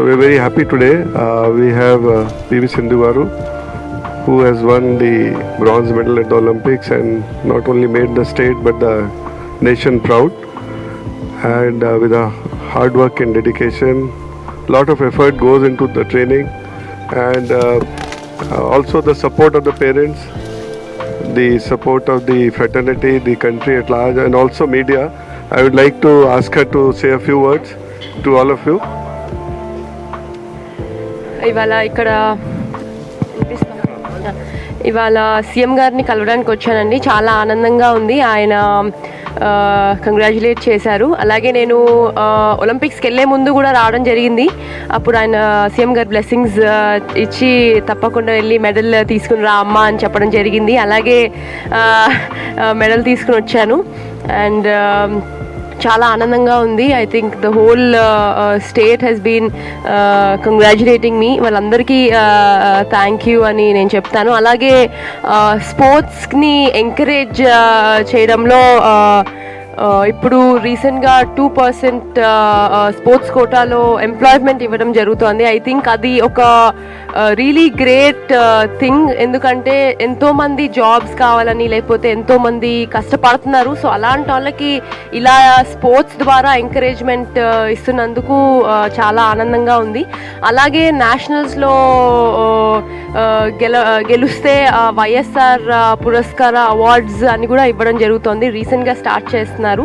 So we're very happy today. Uh, we have uh, PV who has won the bronze medal at the Olympics and not only made the state but the nation proud. And uh, with a hard work and dedication, A lot of effort goes into the training, and uh, uh, also the support of the parents, the support of the fraternity, the country at large, and also media. I would like to ask her to say a few words to all of you. ఇవాళ ఇక్కడ ఇవాళ CM గారిని కలవడానికి వచ్చానండి. చాలా ఆనందంగా ఉంది. ఆయన కంగ్రాచులేట్ చేశారు. అలాగే నేను ఒలింపిక్స్కి వెళ్ళే ముందు కూడా రావడం జరిగింది. అప్పుడు ఆయన సీఎం గారు బ్లెస్సింగ్స్ ఇచ్చి తప్పకుండా వెళ్ళి మెడల్ తీసుకుని రా అమ్మ అని చెప్పడం జరిగింది. అలాగే మెడల్ తీసుకుని వచ్చాను. అండ్ చాలా ఆనందంగా ఉంది. I think the whole state has been congratulating మీ వాళ్ళందరికీ uh, uh, థ్యాంక్ యూ అని నేను చెప్తాను. అలాగే uh, స్పోర్ట్స్ని ఎంకరేజ్ చేయడంలో ఇప్పుడు రీసెంట్గా టూ పర్సెంట్ స్పోర్ట్స్ కోటాలో ఎంప్లాయ్మెంట్ ఇవ్వడం జరుగుతోంది. ఐ థింక్ అది ఒక రియలీ గ్రేట్ థింగ్ ఎందుకంటే ఎంతోమంది జాబ్స్ కావాలని లేకపోతే ఎంతోమంది కష్టపడుతున్నారు. సో అలాంటి వాళ్ళకి ఇలా స్పోర్ట్స్ ద్వారా ఎంకరేజ్మెంట్ ఇస్తున్నందుకు చాలా ఆనందంగా ఉంది. అలాగే నేషనల్స్లో గెల గెలుస్తే వైఎస్ఆర్ పురస్కార అవార్డ్స్ అని కూడా ఇవ్వడం జరుగుతోంది. రీసెంట్గా స్టార్ట్ చేస్తున్నారు.